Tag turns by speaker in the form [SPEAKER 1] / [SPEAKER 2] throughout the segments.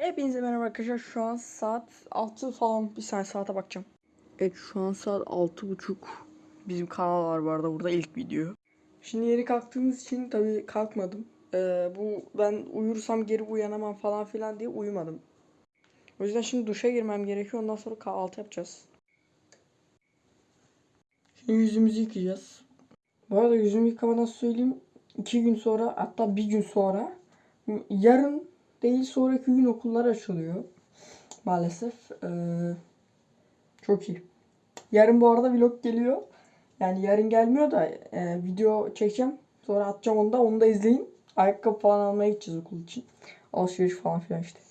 [SPEAKER 1] Hepinize merhaba arkadaşlar. Şu an saat 6 falan. Bir saniye saate bakacağım. Evet şu an saat 6.30. Bizim kanal var bu arada burada ilk video. Şimdi yeni kalktığımız için tabii kalkmadım. Ee, bu ben uyursam geri uyanamam falan filan diye uyumadım. O yüzden şimdi duşa girmem gerekiyor. Ondan sonra kahvaltı yapacağız. Şimdi yüzümüzü yıkayacağız. Bu arada yüzümü yıkamadan söyleyeyim. iki gün sonra hatta bir gün sonra yarın değil sonraki gün okullar açılıyor. Maalesef. Ee, çok iyi. Yarın bu arada vlog geliyor. Yani yarın gelmiyor da e, video çekeceğim. Sonra atacağım onu da. Onu da izleyin. Ayakkabı falan almaya gideceğiz okul için. Alışveriş falan filan işte.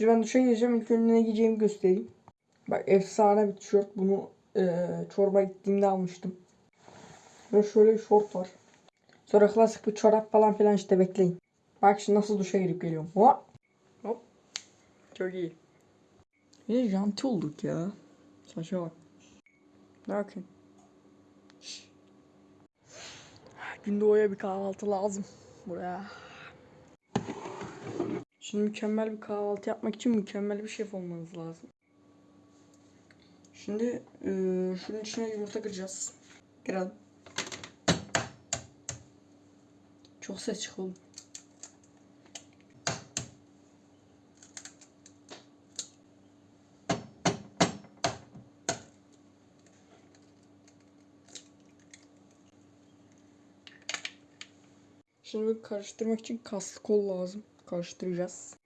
[SPEAKER 1] Şimdi ben duşa gireceğim. İlk önce ne giyeceğimi göstereyim. Bak efsane bir tişört. Bunu e, çorba gittiğimde almıştım. Ve şöyle bir şort var. Sonra klasik bir çorap falan filan işte bekleyin. Bak şimdi nasıl duşa girip geliyorum. Hop. Hop. Çok iyi. Bir de janti olduk ya. Saça bak. Bakın. Gündoğu'ya bir kahvaltı lazım. Buraya. Şimdi mükemmel bir kahvaltı yapmak için mükemmel bir şef olmanız lazım. Şimdi eee şunun içine yumurta kıracağız. Kıralım. Çok ses çıkıyor. Şimdi karıştırmak için kaslı kol lazım. Karıştıracağız.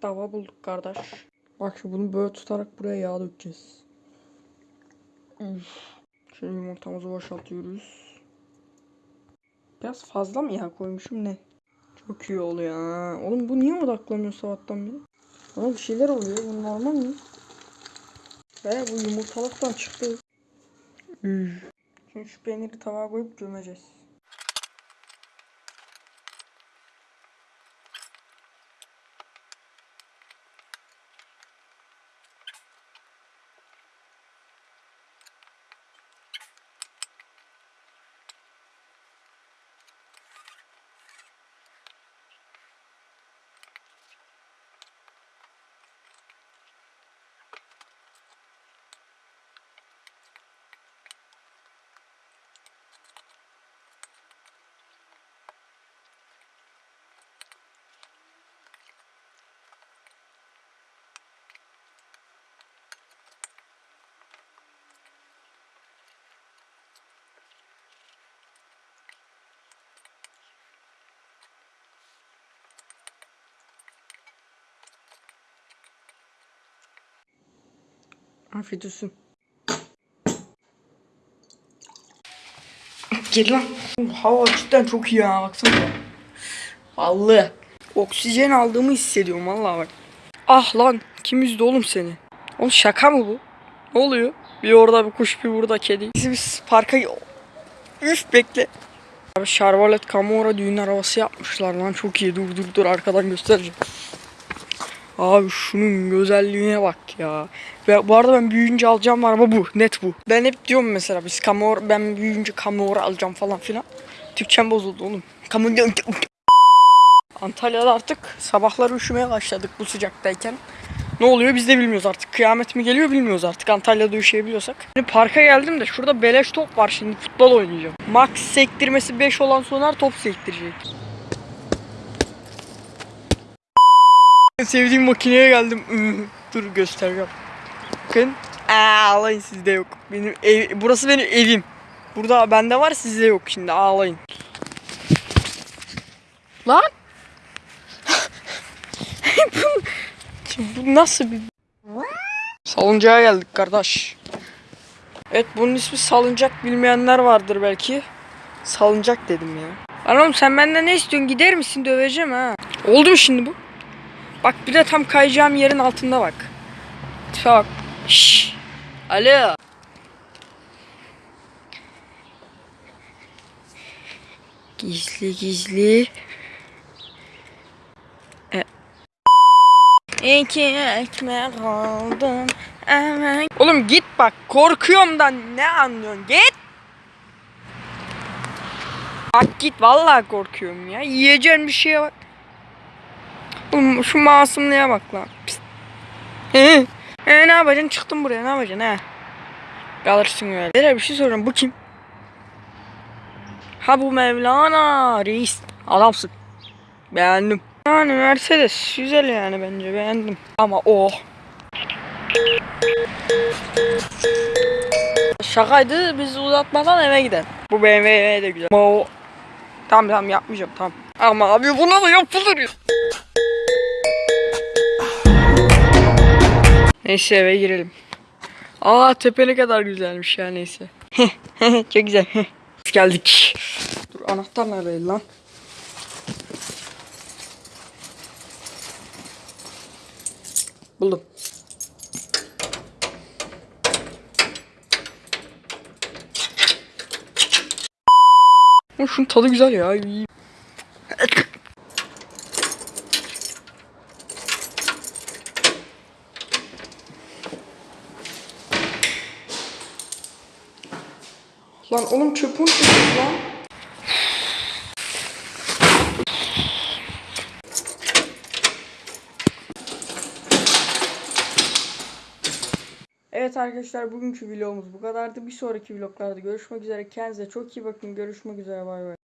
[SPEAKER 1] Tava bulduk kardeş. Bak şimdi bunu böyle tutarak buraya yağ dökeceğiz. Üf. Şimdi yumurtamızı boşaltıyoruz. Biraz fazla mı yağ koymuşum ne? Çok iyi oluyor ha. Oğlum bu niye odaklanıyor sabahtan beri? Ama bir şeyler oluyor. Bu normal mi? Ve bu yumurtalıktan çıktı. Üf. Şimdi şu peyniri tavaya koyup gömeceğiz. Afiyet olsun. Gel lan. Hava cidden çok iyi ya baksana. Vallahi. Oksijen aldığımı hissediyorum vallahi bak. Ah lan kim üzdü oğlum seni? Oğlum şaka mı bu? Ne oluyor? Bir orada bir kuş bir burada kedi. Biz, biz parka... Üf bekle. Abi Charlotte Camora düğün arabası yapmışlar lan çok iyi dur dur dur arkadan göstereceğim. Abi şunun güzelliğine bak ya. Ve bu arada ben büyüyünce alacağım araba bu. Net bu. Ben hep diyorum mesela biz Camora ben büyüyünce Camora alacağım falan filan. Türkçem bozuldu oğlum. Camora Antalya'da artık sabahları üşümeye başladık bu sıcaktayken. Ne oluyor biz de bilmiyoruz artık. Kıyamet mi geliyor bilmiyoruz artık. Antalya'da üşüyebiliyorsak. Şimdi parka geldim de şurada beleş top var şimdi futbol oynayacağım. Max sektirmesi 5 olan Soner top sektirecek. En sevdiğim makineye geldim. Dur göstereceğim. Bakın. Ağlayın sizde yok. Benim ev, burası benim evim. Burada bende var sizde yok şimdi ağlayın. Lan. bu, bu nasıl bir... Salıncağa geldik kardeş. Evet bunun ismi salıncak bilmeyenler vardır belki. Salıncak dedim ya. Oğlum sen benden ne istiyorsun gider misin döveceğim ha. Oldu mu şimdi bu? Bak bir de tam kayacağım yerin altında bak. Tipe bak. Şşş. Alo. Gizli gizli. E. İki ekmek aldım. Evet. Oğlum git bak korkuyorum da ne anlıyorsun git. Bak git vallahi korkuyorum ya. Yiyeceğin bir şeye bak. Oğlum şu masumluğa bak lan. Pist. He. E, ne yapacaksın? Çıktın buraya ne yapacaksın he? Kalırsın öyle. Beyler bir şey soracağım. Bu kim? Ha bu Mevlana reis. Adamsın. Beğendim. Yani Mercedes güzel yani bence beğendim. Ama o. Şakaydı biz uzatmadan eve gidelim. Bu BMW de güzel. Ama o. Tamam tamam yapmayacağım tamam. Ama abi buna da yapılır ya. Neyse eve girelim. Aa tepe ne kadar güzelmiş ya neyse. Çok güzel. Geldik. Dur anahtar nerede lan? Buldum. Şunun tadı güzel ya. Lan oğlum çöpün çöpün lan. Evet arkadaşlar bugünkü vlogumuz bu kadardı. Bir sonraki vloglarda görüşmek üzere. Kendinize çok iyi bakın. Görüşmek üzere. Bay bay.